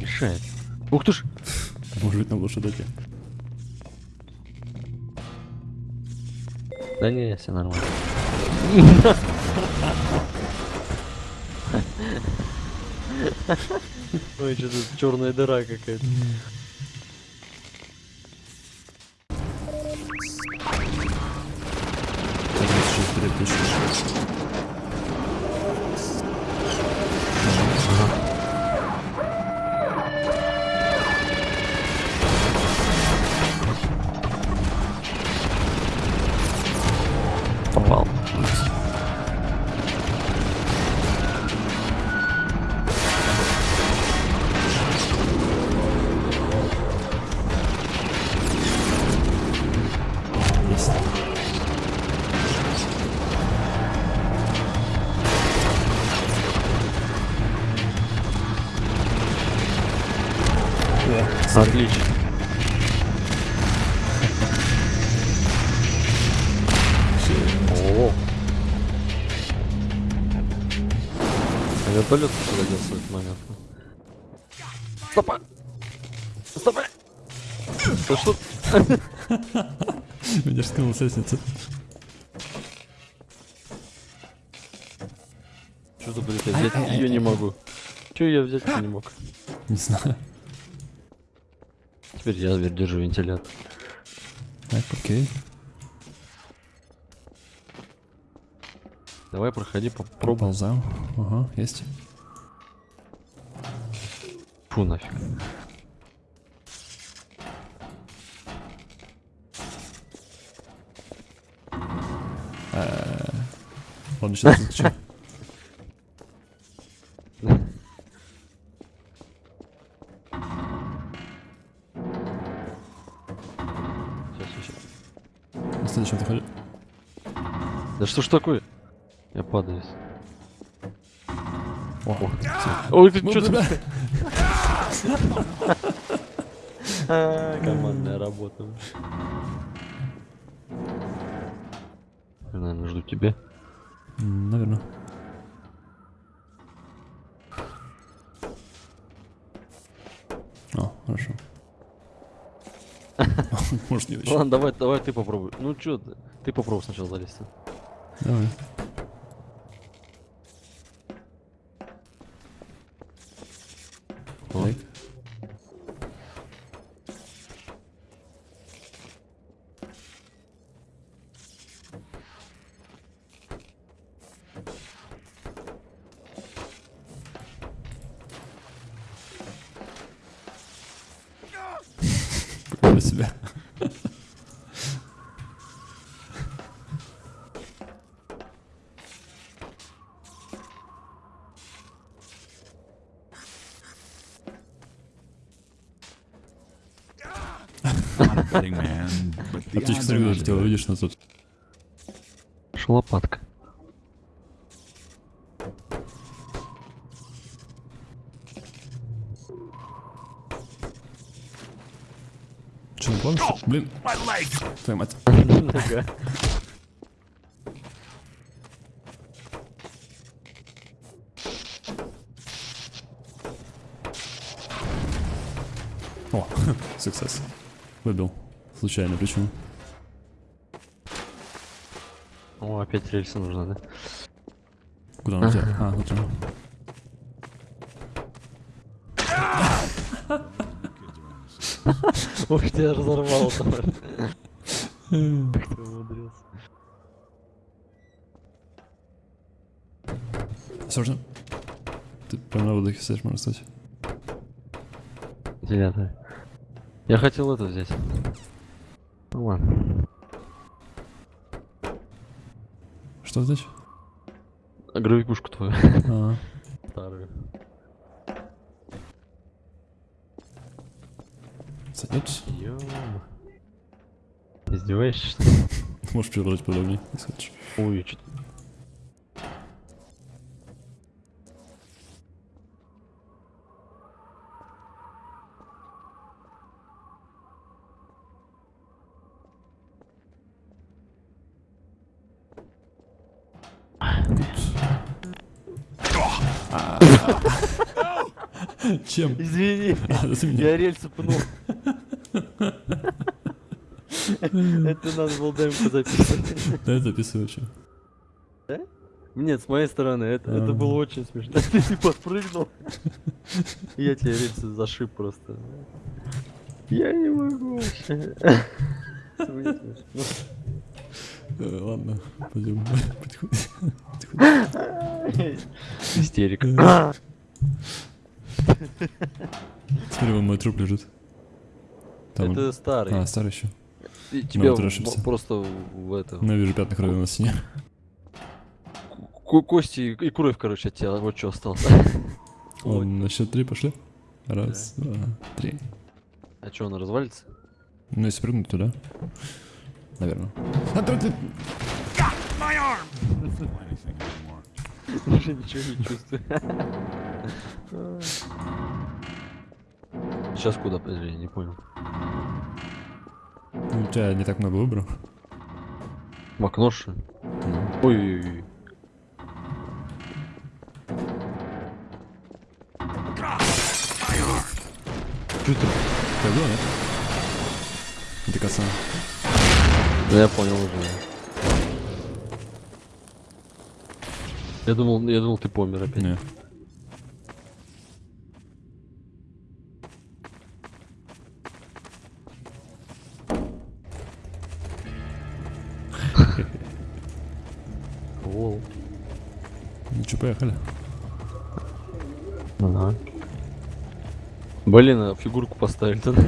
Мешает. Ух ты ж! Может быть, нам лучше дойти. Да не, все нормально. Ой, что тут черная дыра какая-то. Вертолет делся в этот момент? Стопа! Стопа! Да что? Меня же скинул с лестницы. Что-то, блядь, я взять ее не могу. Че я взять не мог? Не знаю. Теперь я зверь держу вентилятор. Так, окей. Давай проходи, попробуй. Проползаем. Ага, есть. Фу нафиг. Ладно, сейчас сейчас. На следующем заходи. Да что ж такое? Я падаю. О, Ой, ты Ну, что да. Командная работа. Я, наверное, жду тебя. Наверное. О, хорошо. Может, не. Ладно, давай, давай ты попробуй. Ну чё ты? Ты попробуй сначала залезть. Давай. О. Так. Прикольно Аптечка, куда летела, видишь, нас тут. Шалопатка. Че, не помнишь? Блин, твою мать. О, суксесс. Выбил. Случайно, почему? О, опять рельсы нужно, да? Куда он у тебя? А, вот он. Ух, тебя разорвало там. Как ты умудрился. Осторожно. Ты прям на выдохе стоишь, можно сказать. Девятое. Я хотел это взять. Ну ладно. Что здесь? А Гравикушку твою. А, Старую. сойдет? Ё. Издеваешься, что ли? Можешь перевернуть подробнее, если хочешь. Ой, что Чем? Извини, я рельсы пнул. Это надо было демку записывать. Да, записываю что. Нет, с моей стороны, это, это А. было очень смешно. Ты не подпрыгнул. Я тебе рельсы зашиб просто. Я не могу вообще. Э, Ладно, пойдем. Потихоньку. Истерика. Смотри, вон мой труп лежит. Там. Это старый. А, старый еще. И Тебя вот просто в это... Ну, вижу пятна крови на стене. ко- Кости и кровь, короче, от тебя. Вот что осталось. Он на счет три пошли. Раз, два, три. А что, она развалится? Ну, если прыгнуть туда. Наверное. Anymore. Уже ничего не чувствую. Сейчас куда, подожди, я не понял. Ну, У тебя не так много выборов. В окно, что ли? Ну, Ой-ой-ой. Чё ты? Нет? Это коса. Да я понял уже. Я думал, я думал, ты помер опять. Не. Лол. Ну что, поехали. Ага. Блин, а фигурку поставили то Ну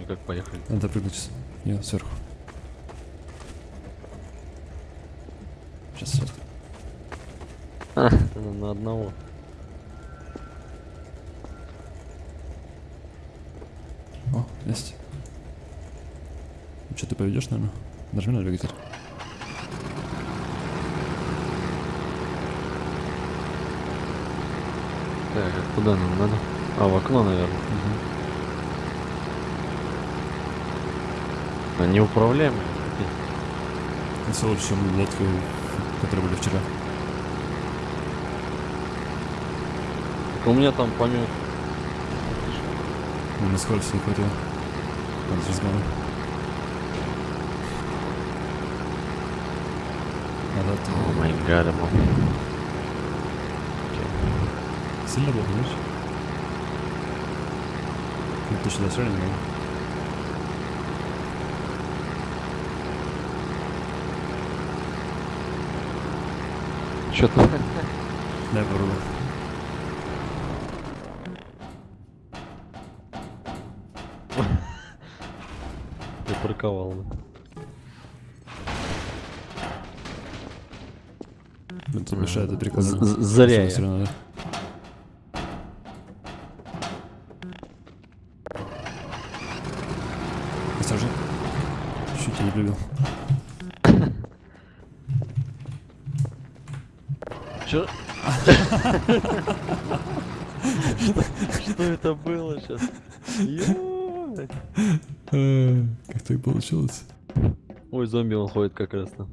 и как поехали? Надо прыгнуть. Не, сверху. Сейчас, сейчас. А, на, на одного. О, есть. Что ты поведешь, наверное? Нажми на двигатель. Так, а куда нам надо? А, в окно, наверное. А неуправляемые. какие? Это чем лодка, вчера. У меня там помет. Ну, на скорость не хватило. Надо с разгоном. Надо О май гад, мам. Сильно было, понимаешь? Ну, ты сюда все равно Что-то. Дай попробую. Я парковал. Это мешает. З- з- Зря я. равно, да. Осторожно. Чуть я не прыгал. Чё? Что это было сейчас? Э, Как так получилось? Ой, зомби он ходит как раз там.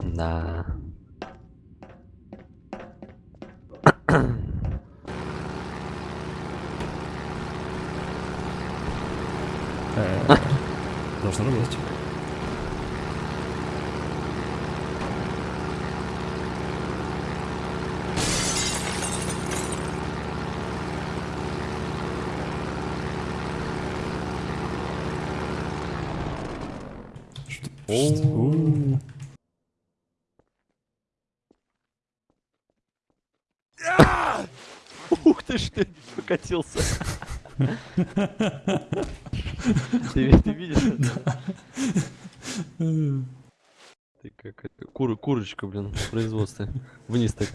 Да. Э, Должно работать. Ух ты ж ты, покатился. Ты, ви- ты видишь? Ты как это, кур, курочка, блин, в. Вниз так.